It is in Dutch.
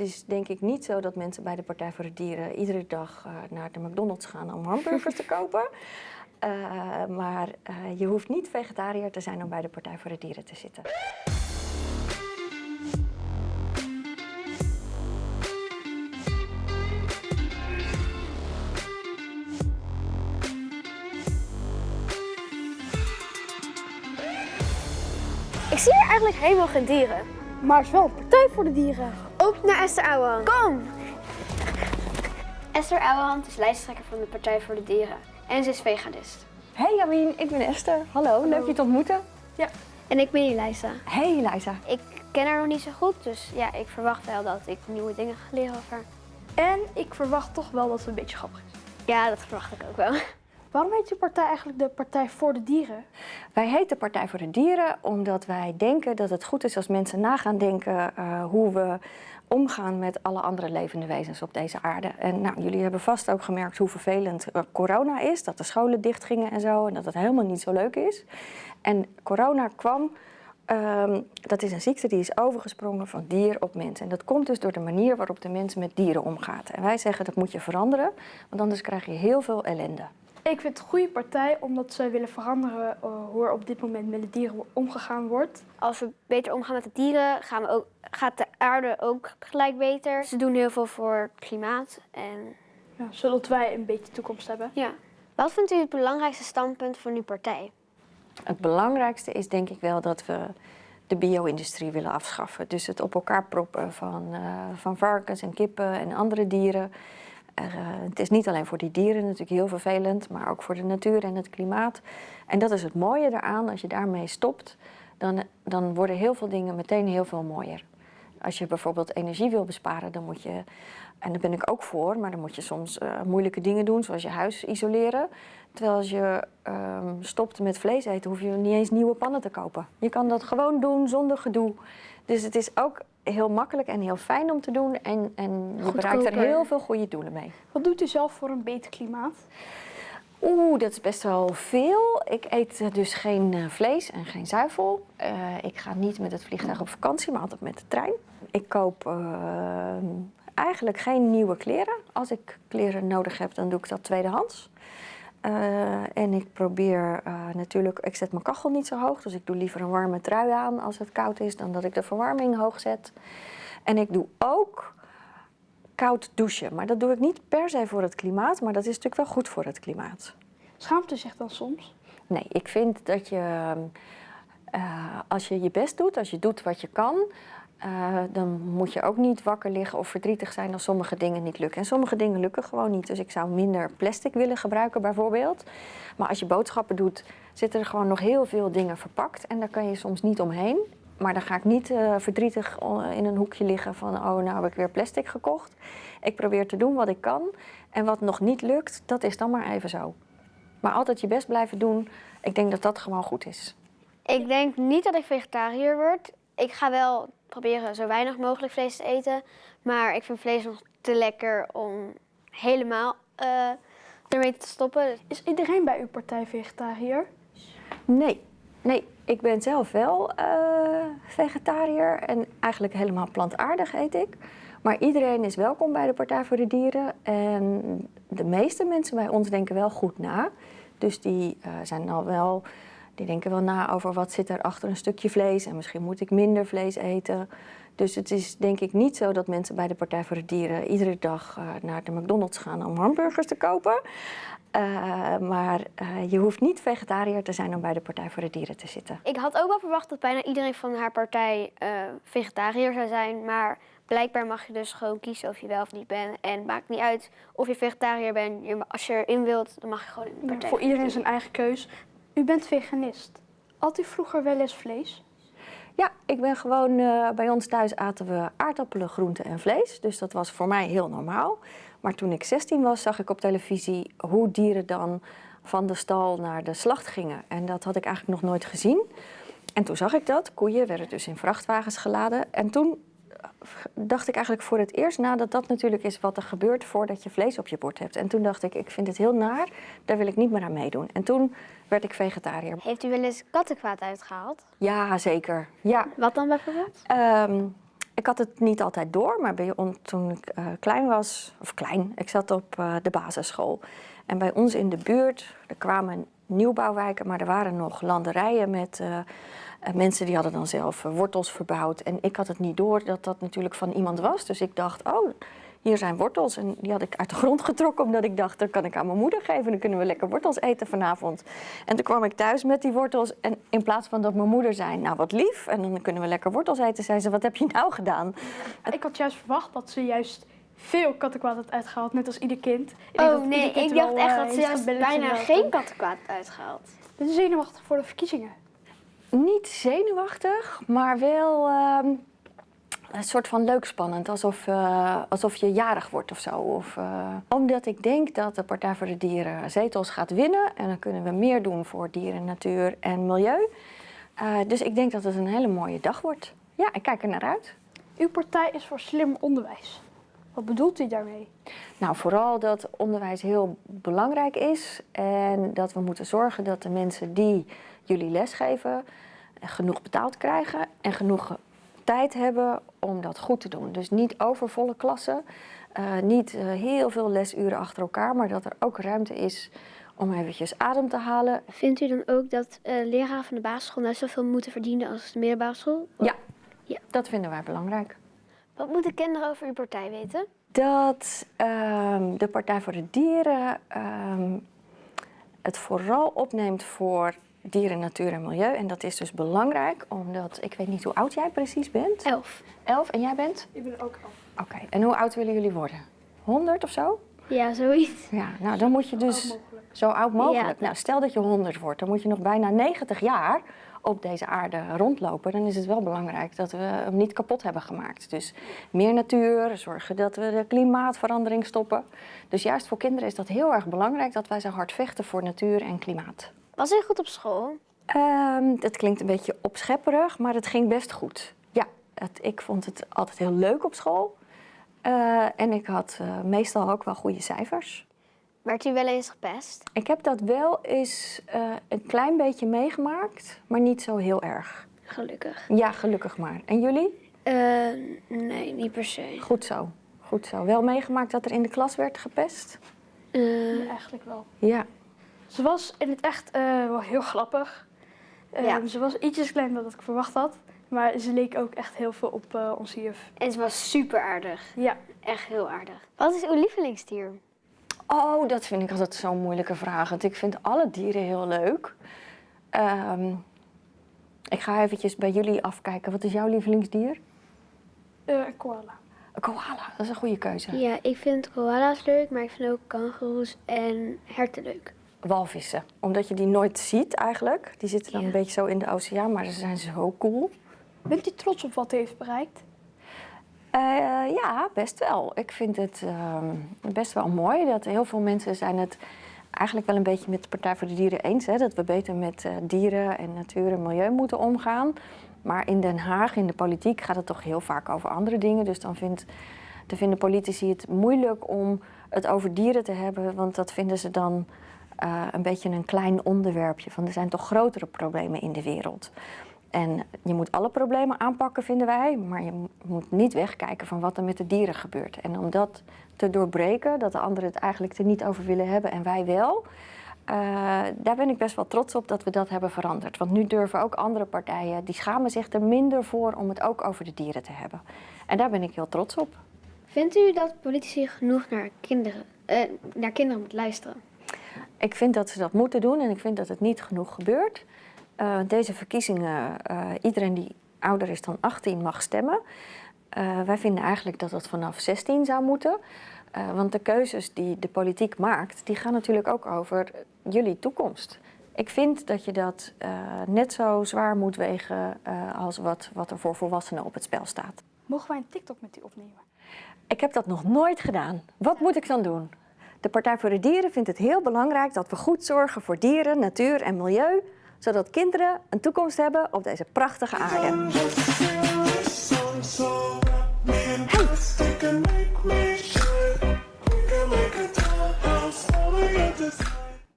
is denk ik niet zo dat mensen bij de Partij voor de Dieren iedere dag uh, naar de McDonald's gaan om hamburgers te kopen. Uh, maar uh, je hoeft niet vegetariër te zijn om bij de Partij voor de Dieren te zitten. Ik zie hier eigenlijk helemaal geen dieren. Maar het is wel een partij voor de dieren. Op naar Esther Ouwehand. Kom! Esther Ouwehand is lijsttrekker van de Partij voor de Dieren. En ze is veganist. Hey Jamien, ik ben Esther. Hallo, leuk je te ontmoeten. Ja. En ik ben Elisa. Hey Elisa. Ik ken haar nog niet zo goed, dus ja, ik verwacht wel dat ik nieuwe dingen ga leren over haar. En ik verwacht toch wel dat ze een beetje grappig is. Ja, dat verwacht ik ook wel. Waarom heet uw partij eigenlijk de Partij voor de Dieren? Wij heten Partij voor de Dieren omdat wij denken dat het goed is als mensen na gaan denken uh, hoe we omgaan met alle andere levende wezens op deze aarde. En nou, jullie hebben vast ook gemerkt hoe vervelend uh, corona is, dat de scholen dichtgingen en zo, en dat het helemaal niet zo leuk is. En corona kwam, um, dat is een ziekte die is overgesprongen van dier op mens. En dat komt dus door de manier waarop de mens met dieren omgaat. En wij zeggen dat moet je veranderen, want anders krijg je heel veel ellende. Ik vind het een goede partij omdat zij willen veranderen uh, hoe er op dit moment met de dieren omgegaan wordt. Als we beter omgaan met de dieren, gaan we ook, gaat de aarde ook gelijk beter. Ze doen heel veel voor het klimaat. En... Ja, zodat wij een beetje toekomst hebben. Ja. Wat vindt u het belangrijkste standpunt van uw partij? Het belangrijkste is denk ik wel dat we de bio-industrie willen afschaffen. Dus het op elkaar proppen van, uh, van varkens en kippen en andere dieren. Uh, het is niet alleen voor die dieren natuurlijk heel vervelend, maar ook voor de natuur en het klimaat. En dat is het mooie eraan, als je daarmee stopt, dan, dan worden heel veel dingen meteen heel veel mooier. Als je bijvoorbeeld energie wil besparen, dan moet je, en daar ben ik ook voor, maar dan moet je soms uh, moeilijke dingen doen, zoals je huis isoleren. Terwijl als je um, stopt met vlees eten, hoef je niet eens nieuwe pannen te kopen. Je kan dat gewoon doen zonder gedoe. Dus het is ook heel makkelijk en heel fijn om te doen. En, en je bereikt er heel veel goede doelen mee. Wat doet u zelf voor een beter klimaat? Oeh, dat is best wel veel. Ik eet dus geen uh, vlees en geen zuivel. Uh, ik ga niet met het vliegtuig op vakantie, maar altijd met de trein. Ik koop uh, eigenlijk geen nieuwe kleren. Als ik kleren nodig heb, dan doe ik dat tweedehands. Uh, en ik probeer uh, natuurlijk, ik zet mijn kachel niet zo hoog, dus ik doe liever een warme trui aan als het koud is dan dat ik de verwarming hoog zet. En ik doe ook koud douchen, maar dat doe ik niet per se voor het klimaat, maar dat is natuurlijk wel goed voor het klimaat. Schaamt u zich dan soms? Nee, ik vind dat je, uh, als je je best doet, als je doet wat je kan, uh, dan moet je ook niet wakker liggen of verdrietig zijn als sommige dingen niet lukken. En sommige dingen lukken gewoon niet. Dus ik zou minder plastic willen gebruiken bijvoorbeeld. Maar als je boodschappen doet, zitten er gewoon nog heel veel dingen verpakt. En daar kan je soms niet omheen. Maar dan ga ik niet uh, verdrietig in een hoekje liggen van... oh, nou heb ik weer plastic gekocht. Ik probeer te doen wat ik kan. En wat nog niet lukt, dat is dan maar even zo. Maar altijd je best blijven doen. Ik denk dat dat gewoon goed is. Ik denk niet dat ik vegetariër word. Ik ga wel proberen zo weinig mogelijk vlees te eten. Maar ik vind vlees nog te lekker om helemaal uh, ermee te stoppen. Is iedereen bij uw partij vegetariër? Nee. Nee, ik ben zelf wel uh, vegetariër en eigenlijk helemaal plantaardig eet ik. Maar iedereen is welkom bij de Partij voor de Dieren. En de meeste mensen bij ons denken wel goed na. Dus die uh, zijn al wel die denken wel na over wat zit er achter een stukje vlees en misschien moet ik minder vlees eten. Dus het is denk ik niet zo dat mensen bij de Partij voor de Dieren iedere dag uh, naar de McDonald's gaan om hamburgers te kopen. Uh, maar uh, je hoeft niet vegetariër te zijn om bij de Partij voor de Dieren te zitten. Ik had ook wel verwacht dat bijna iedereen van haar partij vegetariër zou zijn, maar blijkbaar mag je dus gewoon kiezen of je wel of niet bent. En het maakt niet uit of je vegetariër bent. Je, als je erin wilt, dan mag je gewoon in de partij. Ja, voor iedereen zijn eigen keus. U bent veganist. Had u vroeger wel eens vlees? Ja, ik ben gewoon, uh, bij ons thuis aten we aardappelen, groenten en vlees. Dus dat was voor mij heel normaal. Maar toen ik 16 was, zag ik op televisie hoe dieren dan van de stal naar de slacht gingen. En dat had ik eigenlijk nog nooit gezien. En toen zag ik dat. Koeien werden dus in vrachtwagens geladen. En toen dacht ik eigenlijk voor het eerst na dat dat natuurlijk is wat er gebeurt voordat je vlees op je bord hebt. En toen dacht ik, ik vind het heel naar, daar wil ik niet meer aan meedoen. En toen werd ik vegetariër. Heeft u wel eens kattenkwaad uitgehaald? Ja, zeker. Ja. Wat dan bijvoorbeeld? Um, Ik had het niet altijd door, maar bij toen ik eh, klein was, of klein, ik zat op eh, de basisschool. En bij ons in de buurt, er kwamen nieuwbouwwijken, maar er waren nog landerijen met eh, mensen die hadden dan zelf wortels verbouwd. En ik had het niet door dat dat natuurlijk van iemand was. Dus ik dacht, oh, hier zijn wortels. En die had ik uit de grond getrokken, omdat ik dacht, dat kan ik aan mijn moeder geven. Dan kunnen we lekker wortels eten vanavond. En toen kwam ik thuis met die wortels. En in plaats van dat mijn moeder zei, nou wat lief, en dan kunnen we lekker wortels eten, zei ze, wat heb je nou gedaan? Ik had juist verwacht dat ze juist veel kattenkwaad had uitgehaald, net als ieder kind. Ik Oh nee, kind ik dacht echt eh, dat ze juist bijna geen kattenkwaad uitgehaald. Ben je zenuwachtig voor de verkiezingen? Niet zenuwachtig, maar wel ehm, een soort van leuk spannend. Alsof, eh, alsof je jarig wordt of zo. Of, eh, omdat ik denk dat de Partij voor de Dieren zetels gaat winnen. En dan kunnen we meer doen voor dieren, natuur en milieu. Eh, dus ik denk dat het een hele mooie dag wordt. Ja, ik kijk er naar uit. Uw partij is voor slim onderwijs. Wat bedoelt u daarmee? Nou, vooral dat onderwijs heel belangrijk is. En dat we moeten zorgen dat de mensen die jullie lesgeven genoeg betaald krijgen en genoeg tijd hebben om dat goed te doen. Dus niet overvolle klassen, eh, niet eh, heel veel lesuren achter elkaar, maar dat er ook ruimte is om eventjes adem te halen. Vindt u dan ook dat eh leraren van de basisschool net zoveel moeten verdienen als de middelbare school? Ja, Ja. dat vinden wij belangrijk. Wat moeten kinderen over uw partij weten? dat ehm, de Partij voor de Dieren ehm, het vooral opneemt voor dieren, natuur en milieu. En dat is dus belangrijk, omdat ik weet niet hoe oud jij precies bent. Elf. Elf en jij bent? Ik ben ook al. Oké, en hoe oud willen jullie worden? 100 of zo? Ja, zoiets. Ja, nou dan moet je dus mogelijk. zo oud mogelijk. Ja. Nou, stel dat je 100 wordt, dan moet je nog bijna 90 jaar op deze aarde rondlopen. Dan is het wel belangrijk dat we hem niet kapot hebben gemaakt. Dus meer natuur, zorgen dat we de klimaatverandering stoppen. Dus juist voor kinderen is dat heel erg belangrijk dat wij zo hard vechten voor natuur en klimaat. Was hij goed op school? Ehm, dat klinkt een beetje opschepperig, maar het ging best goed. Ja, het, ik vond het altijd heel leuk op school. Eh, en ik had eh, meestal ook wel goede cijfers. Werd hij wel eens gepest? Ik heb dat wel eens eh, een klein beetje meegemaakt, maar niet zo heel erg. Gelukkig. Ja, gelukkig maar. En jullie? Eh, nee, niet per se. Goed zo. Goed zo. Wel meegemaakt dat er in de klas werd gepest? Eh, Ja, eigenlijk wel. Ja. Ze was in het echt eh, wel heel grappig. Eh, Ja. Ze was ietsjes kleiner dan ik verwacht had. Maar ze leek ook echt heel veel op eh, onze juf. en ze was super aardig. Ja, Echt heel aardig. Wat is uw lievelingsdier? Oh, dat vind ik altijd zo'n moeilijke vraag. Want ik vind alle dieren heel leuk. Ehm, ik ga eventjes bij jullie afkijken. Wat is jouw lievelingsdier? eh, een koala. Een koala. Dat is een goede keuze. Ja, ik vind koala's leuk, maar ik vind ook kangoeroes en herten leuk. Walvissen. Omdat je die nooit ziet eigenlijk. Die zitten dan Ja. een beetje zo in de oceaan, maar ze zijn zo cool. Bent u trots op wat u heeft bereikt? Eh, ja, best wel. Ik vind het ehm, best wel mooi dat heel veel mensen zijn het eigenlijk wel een beetje met de Partij voor de Dieren eens. Hè, dat we beter met eh, dieren en natuur en milieu moeten omgaan. Maar in Den Haag, in de politiek, gaat het toch heel vaak over andere dingen. Dus dan, vindt, dan vinden politici het moeilijk om het over dieren te hebben. Want dat vinden ze dan eh, een beetje een klein onderwerpje. Van er zijn toch grotere problemen in de wereld. En je moet alle problemen aanpakken, vinden wij. Maar je moet niet wegkijken van wat er met de dieren gebeurt. En om dat te doorbreken, dat de anderen het eigenlijk er niet over willen hebben en wij wel. eh, daar ben ik best wel trots op dat we dat hebben veranderd. Want nu durven ook andere partijen, die schamen zich er minder voor om het ook over de dieren te hebben. En daar ben ik heel trots op. Vindt u dat politici genoeg naar kinderen, eh, naar kinderen moeten luisteren? Ik vind dat ze dat moeten doen en ik vind dat het niet genoeg gebeurt. Eh, deze verkiezingen, eh, iedereen die ouder is dan 18 mag stemmen. Eh, wij vinden eigenlijk dat dat vanaf 16 zou moeten. Want de keuzes die de politiek maakt, die gaan natuurlijk ook over jullie toekomst. Ik vind dat je dat net zo zwaar moet wegen als wat, wat er voor volwassenen op het spel staat. Mogen wij een TikTok met u opnemen? Ik heb dat nog nooit gedaan. Wat moet ik dan doen? De Partij voor de Dieren vindt het heel belangrijk dat we goed zorgen voor dieren, natuur en milieu, zodat kinderen een toekomst hebben op deze prachtige aarde.